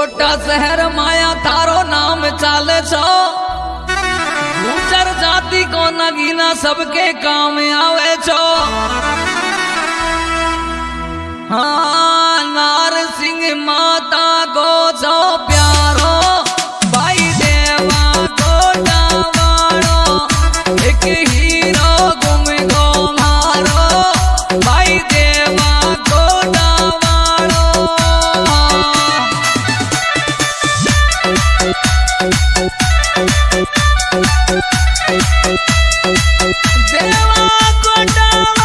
कोटा शहर माया तारो नाम चाले छो। जाति को नगीना सबके काम आवे छो। down.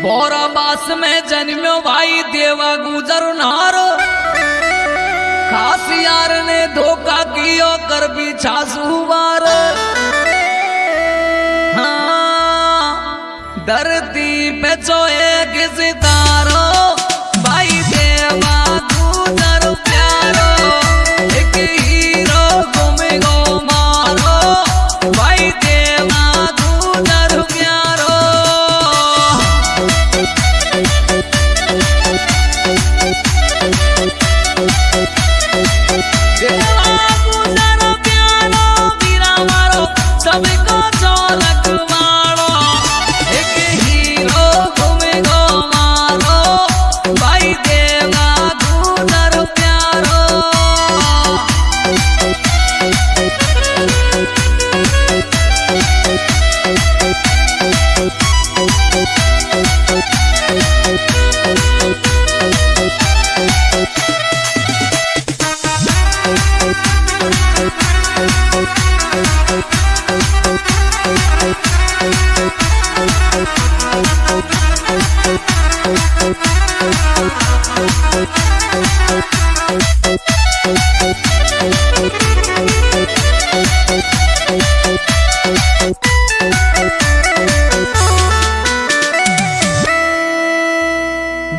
Bora बोराबास में जन्मो भाई देवा गुजर नारो। खास यार ने धोखा कियो, कर पीछा सुवार हाँ धरती पे जो किसी तारो। भाई देवा सबको चौलक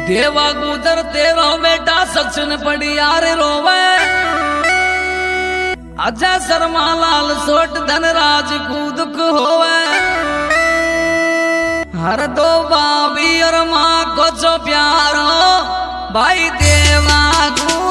देवा गुजर, तेरो बेटा सचिन पड़ी यार रोवे। अजय शर्मा, लाल सोट, धनराज कूदक होवे। हर दो बाबी और माँ को जो प्यारो भाई देवा गुजर।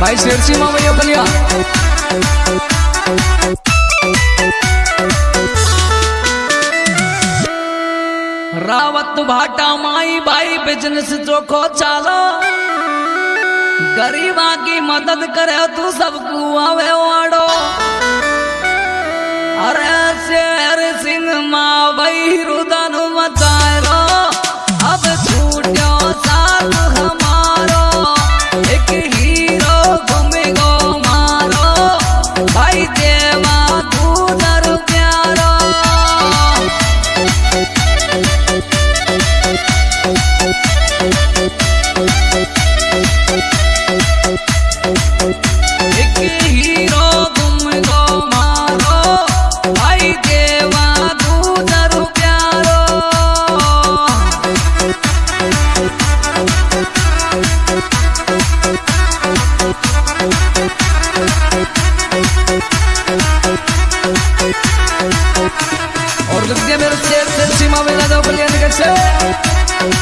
भाई शेर सिंह भैया बलिया रावत भाटा माई भाई बिज़नेस चोखो चालो। गरीबा की मदद करे तू सबको आवे वाड़ो। अरे शेर सिंह मा भाई रुदन मचाए अब छूटो साथ और लग गया मेरे शेर से सीमा में ना दोपहर यानी कैसे